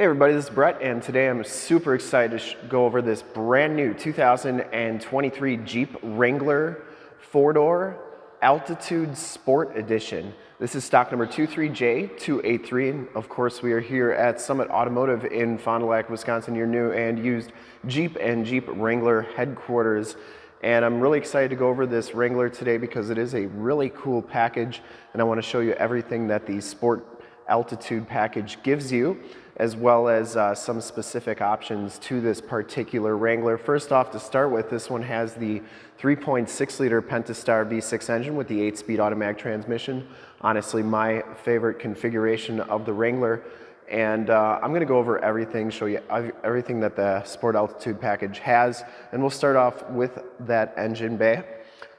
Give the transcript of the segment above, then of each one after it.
Hey everybody, this is Brett and today I'm super excited to go over this brand new 2023 Jeep Wrangler 4-door Altitude Sport Edition. This is stock number 23J283 and of course we are here at Summit Automotive in Fond du Lac, Wisconsin, your new and used Jeep and Jeep Wrangler headquarters. And I'm really excited to go over this Wrangler today because it is a really cool package and I want to show you everything that the Sport Altitude package gives you as well as uh, some specific options to this particular Wrangler. First off, to start with, this one has the 3.6 liter Pentastar V6 engine with the 8-speed automatic transmission. Honestly, my favorite configuration of the Wrangler. And uh, I'm gonna go over everything, show you everything that the Sport Altitude package has. And we'll start off with that engine bay.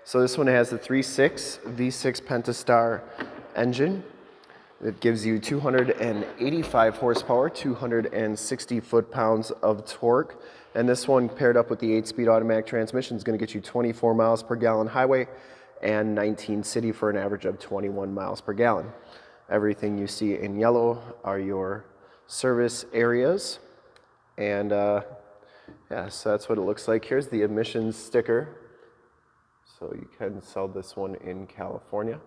So this one has the 3.6 V6 Pentastar engine. It gives you 285 horsepower, 260 foot-pounds of torque. And this one paired up with the 8-speed automatic transmission is going to get you 24 miles per gallon highway and 19 city for an average of 21 miles per gallon. Everything you see in yellow are your service areas. And uh, yeah, so that's what it looks like. Here's the emissions sticker. So you can sell this one in California.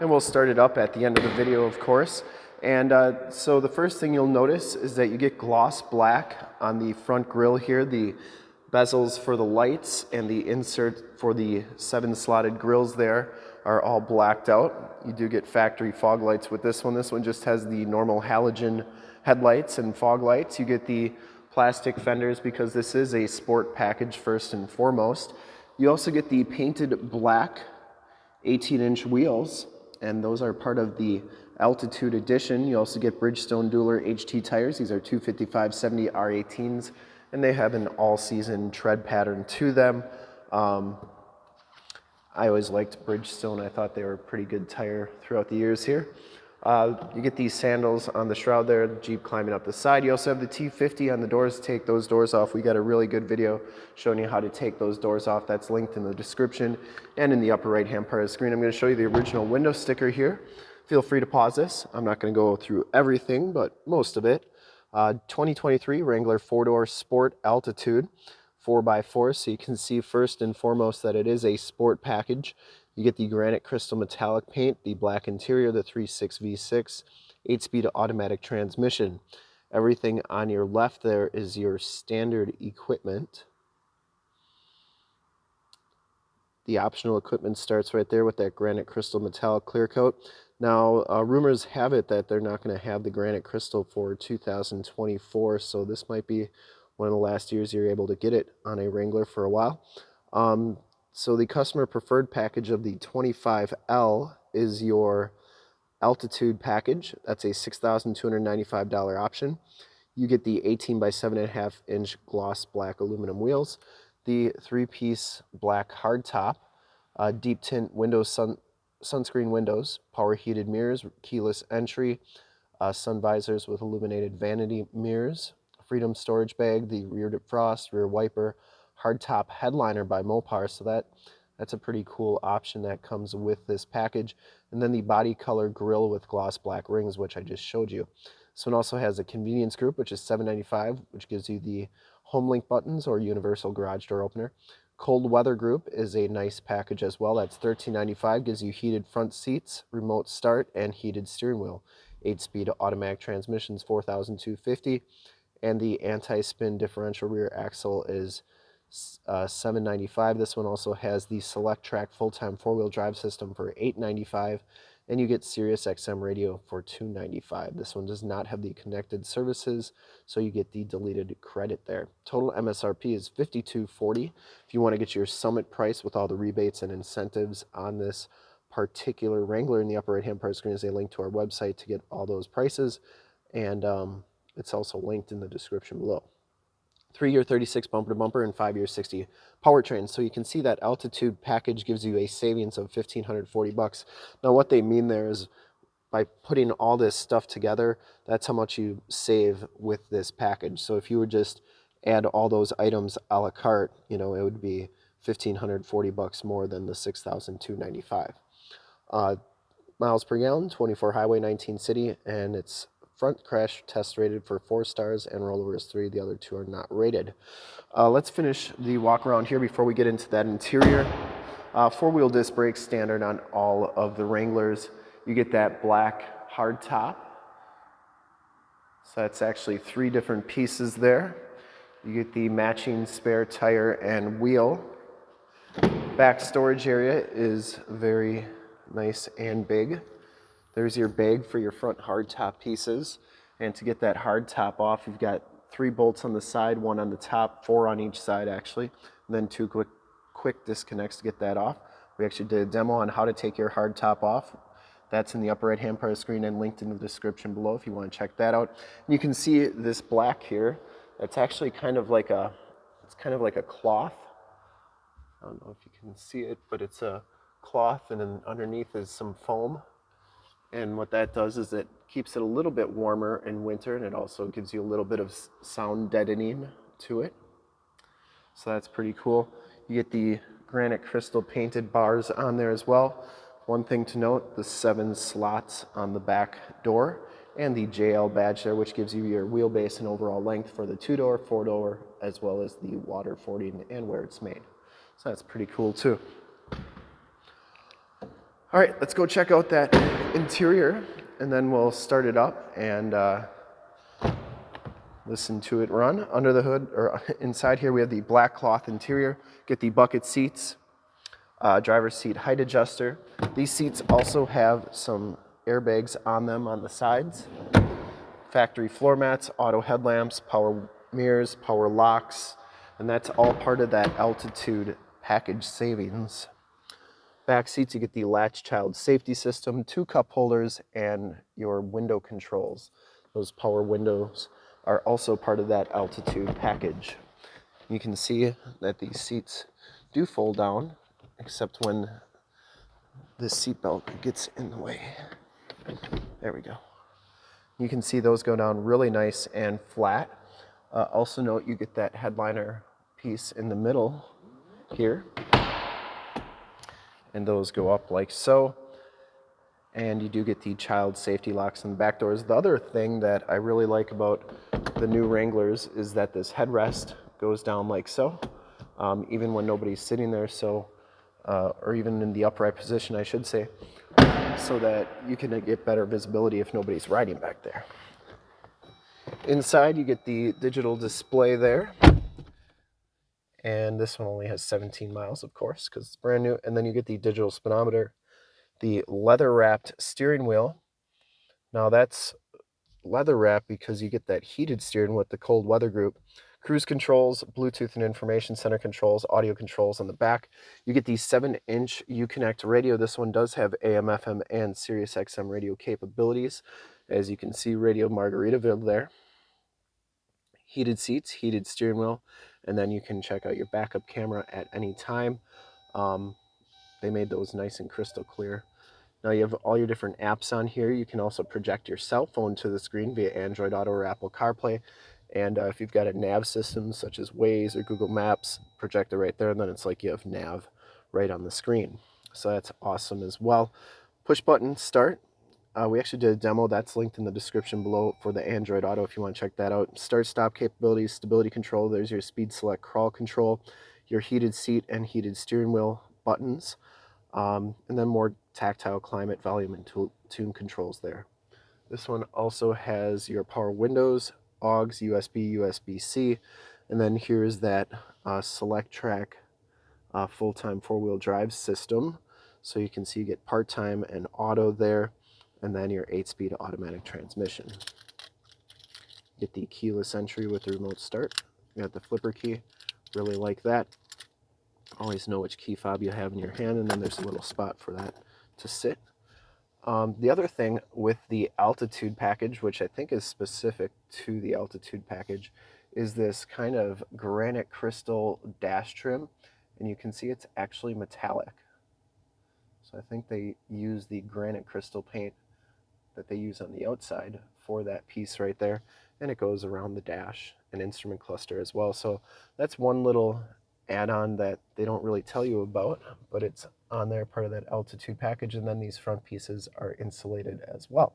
And we'll start it up at the end of the video, of course. And uh, so the first thing you'll notice is that you get gloss black on the front grille here, the bezels for the lights and the insert for the seven slotted grills there are all blacked out. You do get factory fog lights with this one. This one just has the normal halogen headlights and fog lights. You get the plastic fenders because this is a sport package first and foremost. You also get the painted black 18 inch wheels and those are part of the Altitude Edition. You also get Bridgestone Dueler HT tires. These are 255-70 R18s, and they have an all-season tread pattern to them. Um, I always liked Bridgestone. I thought they were a pretty good tire throughout the years here. Uh, you get these sandals on the shroud there, the Jeep climbing up the side. You also have the T50 on the doors. Take those doors off. We got a really good video showing you how to take those doors off. That's linked in the description and in the upper right hand part of the screen. I'm going to show you the original window sticker here. Feel free to pause this. I'm not going to go through everything, but most of it. Uh, 2023 Wrangler four-door Sport Altitude 4x4. So you can see first and foremost that it is a sport package. You get the granite crystal metallic paint, the black interior, the 3.6 V6, 8-speed automatic transmission. Everything on your left there is your standard equipment. The optional equipment starts right there with that granite crystal metallic clear coat. Now, uh, rumors have it that they're not going to have the granite crystal for 2024, so this might be one of the last years you're able to get it on a Wrangler for a while. Um, so the customer preferred package of the 25L is your altitude package. That's a $6,295 option. You get the 18 by 7.5 inch gloss black aluminum wheels, the three-piece black hardtop, uh, deep tint windows, sun, sunscreen windows, power heated mirrors, keyless entry, uh, sun visors with illuminated vanity mirrors, freedom storage bag, the rear defrost, rear wiper, hardtop headliner by Mopar. So that that's a pretty cool option that comes with this package. And then the body color grille with gloss black rings, which I just showed you. This one also has a convenience group, which is $7.95, which gives you the home link buttons or universal garage door opener. Cold weather group is a nice package as well. That's $13.95, gives you heated front seats, remote start, and heated steering wheel. 8-speed automatic transmissions, 4250 and the anti-spin differential rear axle is uh, 795 This one also has the Selec-Trac full-time four-wheel drive system for 895 and you get Sirius XM radio for 295 This one does not have the connected services, so you get the deleted credit there. Total MSRP is 5240 If you want to get your summit price with all the rebates and incentives on this particular Wrangler in the upper right-hand part of the screen is a link to our website to get all those prices. And um, it's also linked in the description below three year 36 bumper to bumper and five year 60 powertrain. So you can see that altitude package gives you a savings of 1540 bucks. Now what they mean there is by putting all this stuff together, that's how much you save with this package. So if you would just add all those items a la carte, you know, it would be 1540 bucks more than the 6295. Uh, miles per gallon, 24 highway, 19 city, and it's front crash test rated for four stars and rollover is three. The other two are not rated. Uh, let's finish the walk around here before we get into that interior. Uh, Four-wheel disc brakes standard on all of the Wranglers. You get that black hard top. So that's actually three different pieces there. You get the matching spare tire and wheel. Back storage area is very nice and big. There's your bag for your front hardtop pieces. And to get that hardtop off, you've got three bolts on the side, one on the top, four on each side actually, and then two quick, quick disconnects to get that off. We actually did a demo on how to take your hardtop off. That's in the upper right hand part of the screen and linked in the description below if you want to check that out. And you can see this black here. That's actually kind of like a, it's kind of like a cloth. I don't know if you can see it, but it's a cloth and then underneath is some foam. And what that does is it keeps it a little bit warmer in winter and it also gives you a little bit of sound deadening to it. So that's pretty cool. You get the granite crystal painted bars on there as well. One thing to note, the seven slots on the back door and the JL badge there, which gives you your wheelbase and overall length for the two-door, four-door, as well as the water fording and where it's made. So that's pretty cool too. All right, let's go check out that interior and then we'll start it up and uh, listen to it run. Under the hood, or inside here, we have the black cloth interior. Get the bucket seats, uh, driver's seat height adjuster. These seats also have some airbags on them on the sides. Factory floor mats, auto headlamps, power mirrors, power locks, and that's all part of that altitude package savings. Back seats, you get the latch child safety system, two cup holders, and your window controls. Those power windows are also part of that altitude package. You can see that these seats do fold down, except when the seatbelt gets in the way. There we go. You can see those go down really nice and flat. Uh, also note you get that headliner piece in the middle here and those go up like so. And you do get the child safety locks in the back doors. The other thing that I really like about the new Wranglers is that this headrest goes down like so, um, even when nobody's sitting there, so, uh, or even in the upright position, I should say, so that you can get better visibility if nobody's riding back there. Inside, you get the digital display there and this one only has 17 miles of course because it's brand new and then you get the digital speedometer the leather wrapped steering wheel. Now that's leather wrapped because you get that heated steering with the cold weather group cruise controls bluetooth and information center controls audio controls on the back. You get the 7 inch uconnect radio. This one does have am fm and sirius xm radio capabilities. As you can see radio margaritaville there. Heated seats heated steering wheel and then you can check out your backup camera at any time. Um, they made those nice and crystal clear. Now you have all your different apps on here. You can also project your cell phone to the screen via Android Auto or Apple CarPlay. And uh, if you've got a nav system such as Waze or Google Maps, project it right there, and then it's like you have nav right on the screen. So that's awesome as well. Push button start. Uh, we actually did a demo that's linked in the description below for the Android Auto if you want to check that out. Start stop capabilities, stability control, there's your speed select crawl control, your heated seat and heated steering wheel buttons, um, and then more tactile climate, volume, and tune controls there. This one also has your power windows, AUX, USB, USB-C, and then here's that uh, Selec-Trac uh, full-time four-wheel drive system. So you can see you get part-time and auto there and then your 8-speed automatic transmission. Get the keyless entry with the remote start. You got the flipper key, really like that. Always know which key fob you have in your hand, and then there's a little spot for that to sit. Um, the other thing with the altitude package, which I think is specific to the altitude package, is this kind of granite crystal dash trim, and you can see it's actually metallic. So I think they use the granite crystal paint that they use on the outside for that piece right there. And it goes around the dash and instrument cluster as well. So that's one little add-on that they don't really tell you about, but it's on there, part of that altitude package, and then these front pieces are insulated as well.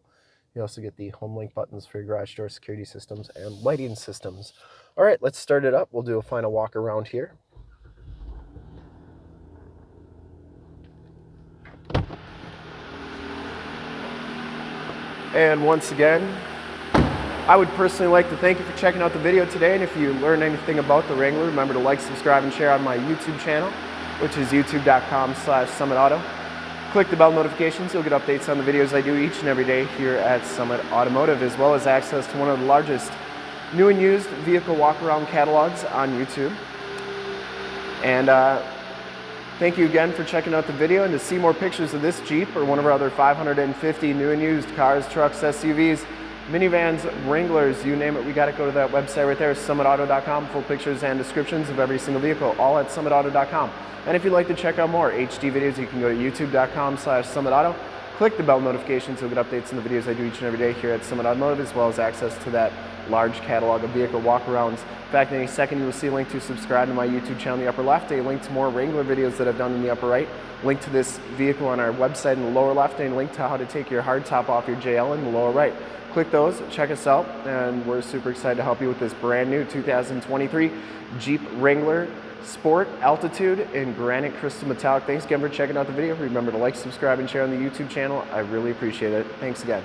You also get the home link buttons for your garage door security systems and lighting systems. All right, let's start it up. We'll do a final walk around here. And once again, I would personally like to thank you for checking out the video today. And if you learned anything about the Wrangler, remember to like, subscribe, and share on my YouTube channel, which is youtube.com slash summitauto. Click the bell notifications. You'll get updates on the videos I do each and every day here at Summit Automotive, as well as access to one of the largest new and used vehicle walk-around catalogs on YouTube. And uh, Thank you again for checking out the video and to see more pictures of this Jeep or one of our other 550 new and used cars, trucks, SUVs, minivans, Wranglers, you name it, we got to go to that website right there, summitauto.com, full pictures and descriptions of every single vehicle, all at summitauto.com. And if you'd like to check out more HD videos, you can go to youtube.com slash summitauto, click the bell notification so you'll get updates on the videos I do each and every day here at Summit Automotive, as well as access to that large catalog of vehicle walkarounds. In fact, in a second you will see a link to subscribe to my YouTube channel in the upper left, a link to more Wrangler videos that I've done in the upper right, link to this vehicle on our website in the lower left, and a link to how to take your hardtop off your JL in the lower right. Click those, check us out, and we're super excited to help you with this brand new 2023 Jeep Wrangler Sport Altitude in Granite Crystal Metallic. Thanks again for checking out the video. Remember to like, subscribe, and share on the YouTube channel. I really appreciate it. Thanks again.